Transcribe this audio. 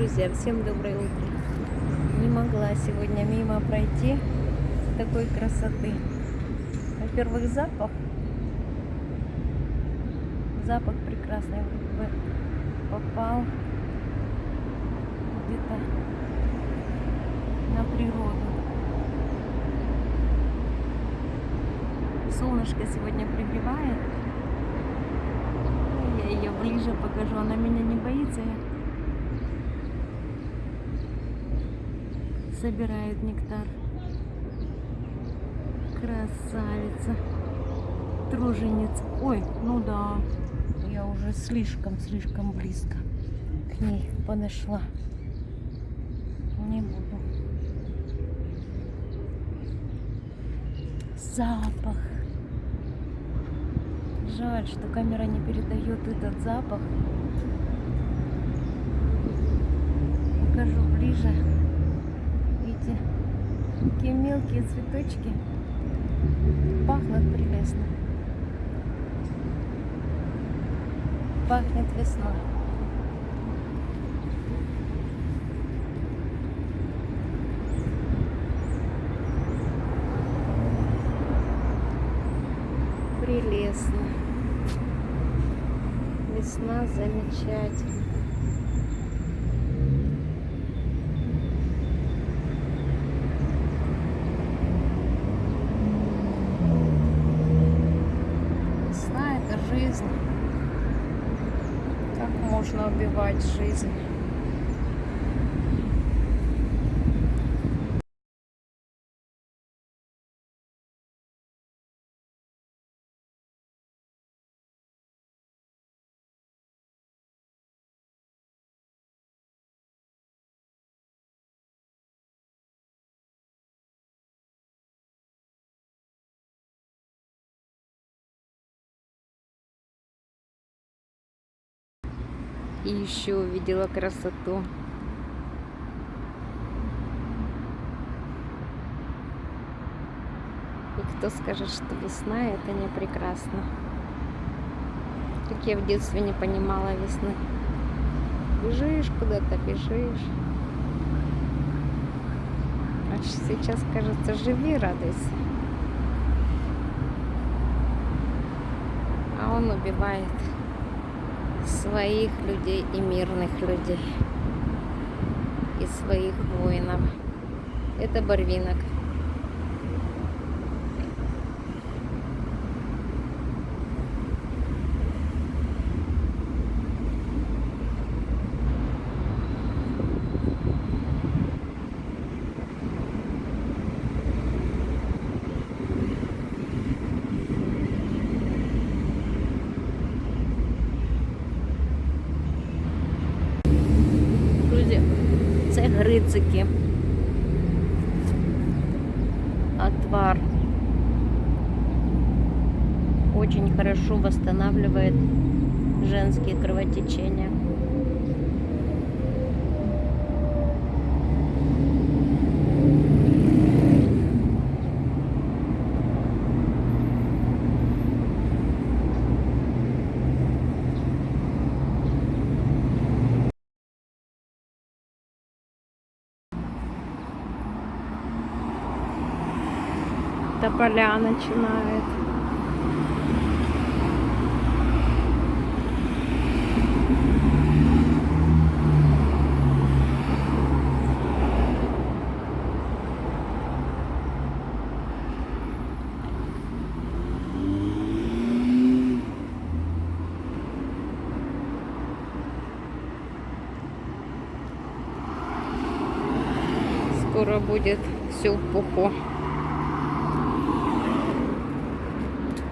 Друзья, всем доброе утро. Не могла сегодня мимо пройти такой красоты. Во-первых, запах. Запах прекрасный. Попал где-то на природу. Солнышко сегодня пригревает. Я ее ближе покажу. Она меня не боится. Собирает нектар. Красавица. Труженица. Ой, ну да. Я уже слишком-слишком близко к ней подошла. Не буду. Запах. Жаль, что камера не передает этот запах. Покажу ближе. Какие мелкие цветочки. Пахнут прелестно. Пахнет весной. Прелестно. Весна замечательна. Весна это жизнь. Как можно убивать жизнь? И еще увидела красоту. И кто скажет, что весна это не прекрасно. Как я в детстве не понимала весны. Бежишь куда-то, бежишь. А сейчас кажется, живи, радуйся. А он убивает своих людей и мирных людей. И своих воинов. Это Барвинок. Грицики. Отвар. Очень хорошо восстанавливает женские кровотечения. Тополя начинает. Скоро будет все в пуху.